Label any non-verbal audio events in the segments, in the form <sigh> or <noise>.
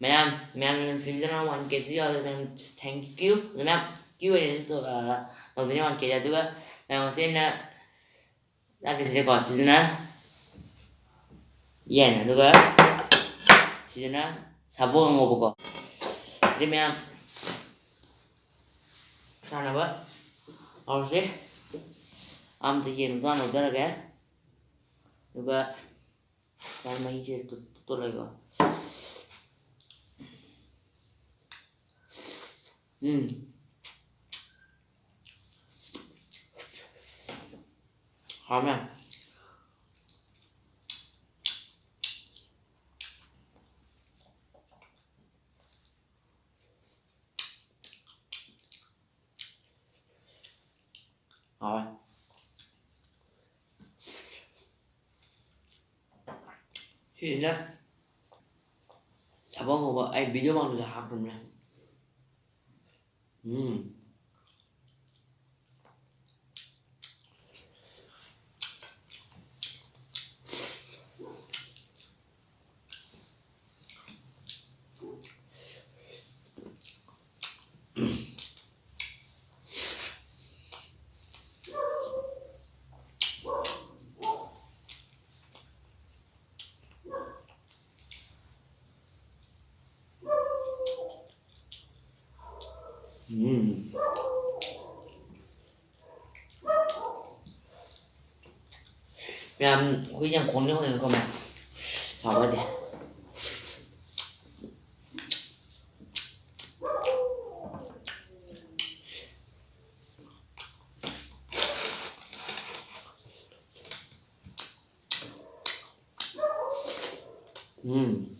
mấy em mấy em xin cho nó hoàn kết gì rồi mấy em thank you mấy em you này tôi là đầu tiên hoàn kết là tôi mấy em xin ra cái gì gọi xin na yen là được xin na 사보 한 거 보고 그러면 sao bớt rồi xí âm thì gì nó rồi mấy gì tôi tôi lại gọi ừ hòm nha rồi thì đó sao bông Mm. <clears throat> 그냥 그냥 공룡을 그러면 잡아야 돼. 음.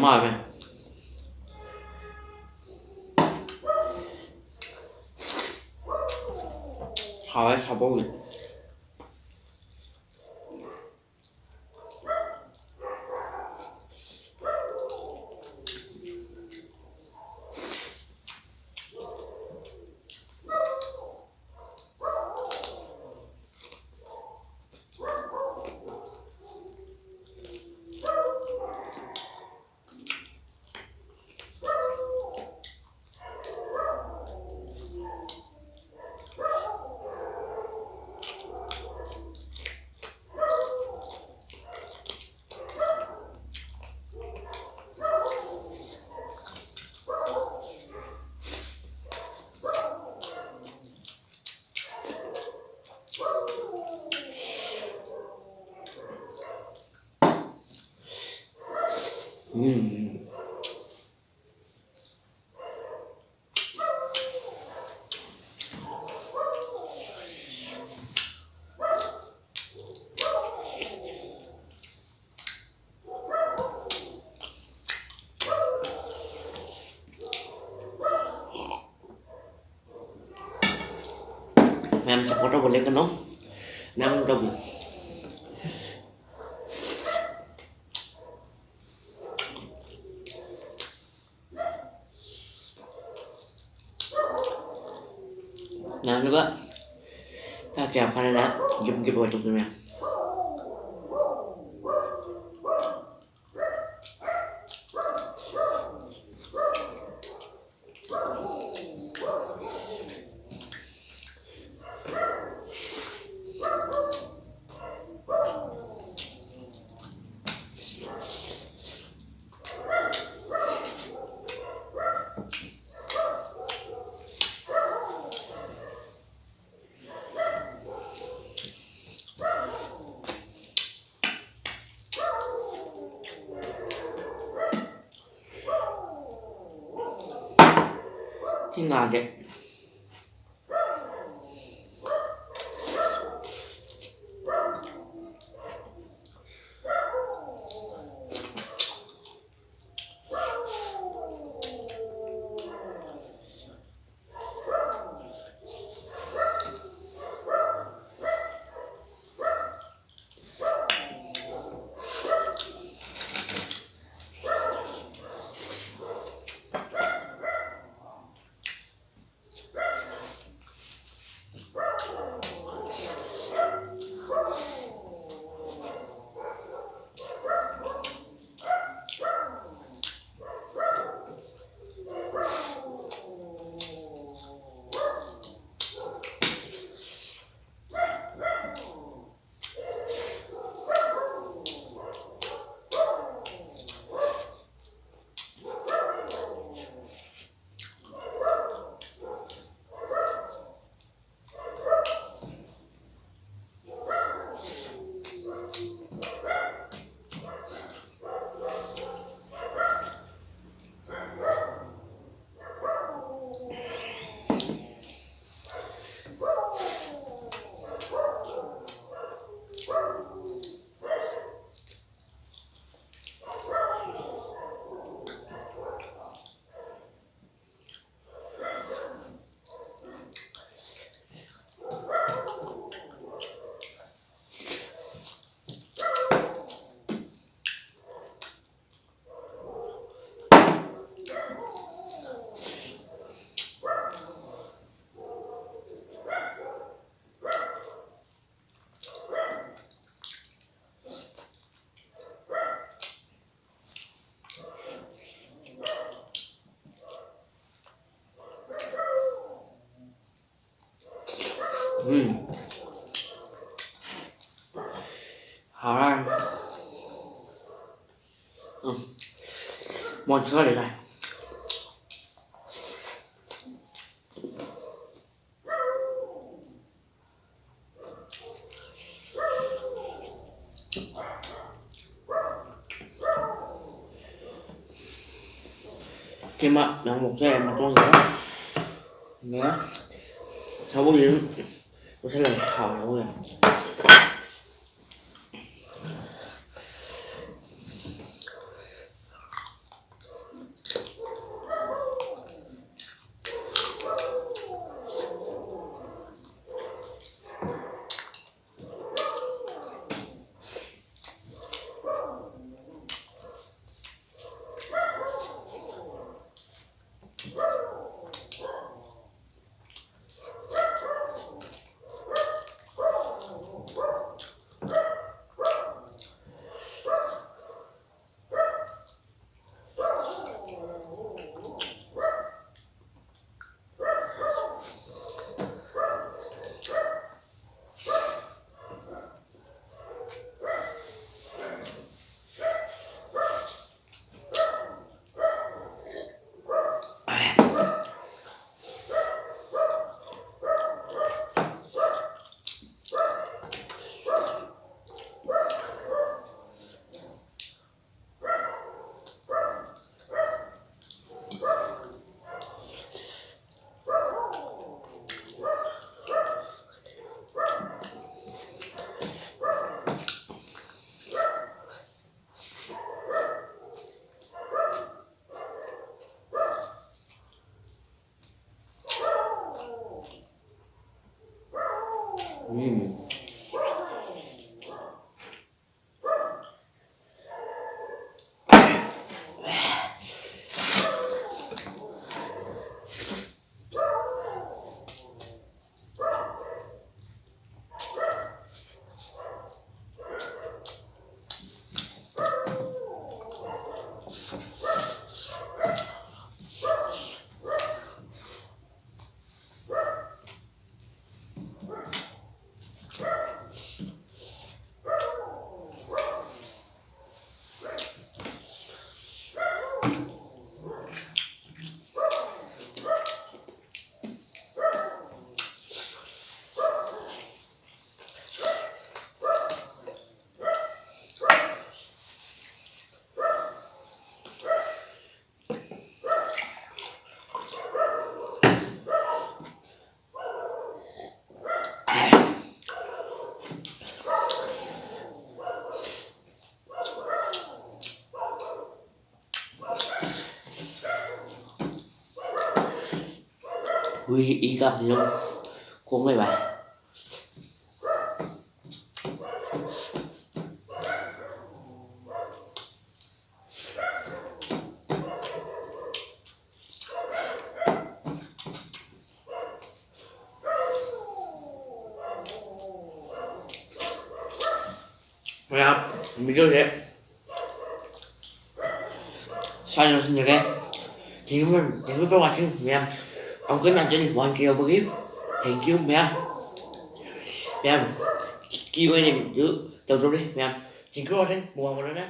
骂呗。好嘞好不？问 mình 음. sắp sakota boleh kan cái Mem double. Nah pakai apa nih nak? vào trong buat tu 啊只 Ừ. Hảo ra. Ừ. Một sữa để này Thêm ạ, một cái mà con nữa Nữa Sau bao giờ tôi sẽ làm thảo rồi Mm. Ui, ý gặp thì luôn Cũng vậy bà Mira, mi che Sai non signo che Thank you for, thank you for ông cứ nằm trên just one kill for you. Thank you, mẹ kêu anh em giữ tập trung đi, mẹ, Thank kêu rồi xem, mua một đó nè.